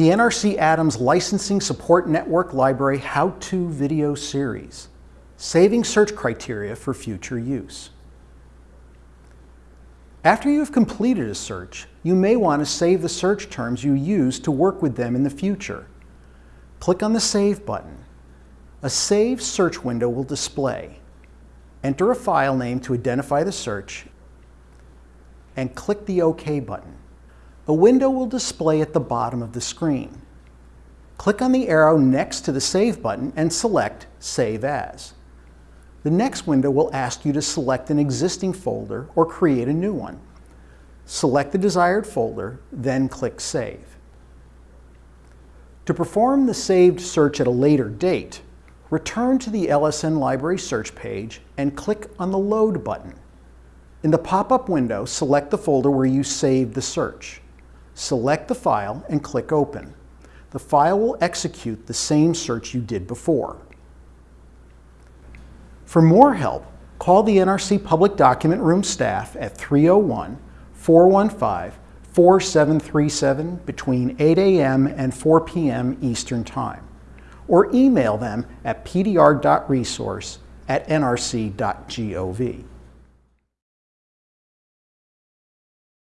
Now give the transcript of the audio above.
the NRC Adams Licensing Support Network Library How-To Video Series, Saving Search Criteria for Future Use. After you have completed a search, you may want to save the search terms you use to work with them in the future. Click on the Save button. A Save search window will display. Enter a file name to identify the search and click the OK button. A window will display at the bottom of the screen. Click on the arrow next to the Save button and select Save As. The next window will ask you to select an existing folder or create a new one. Select the desired folder, then click Save. To perform the saved search at a later date, return to the LSN Library search page and click on the Load button. In the pop-up window, select the folder where you saved the search. Select the file and click Open. The file will execute the same search you did before. For more help, call the NRC Public Document Room staff at 301-415-4737 between 8 a.m. and 4 p.m. Eastern Time, or email them at pdr.resource at nrc.gov.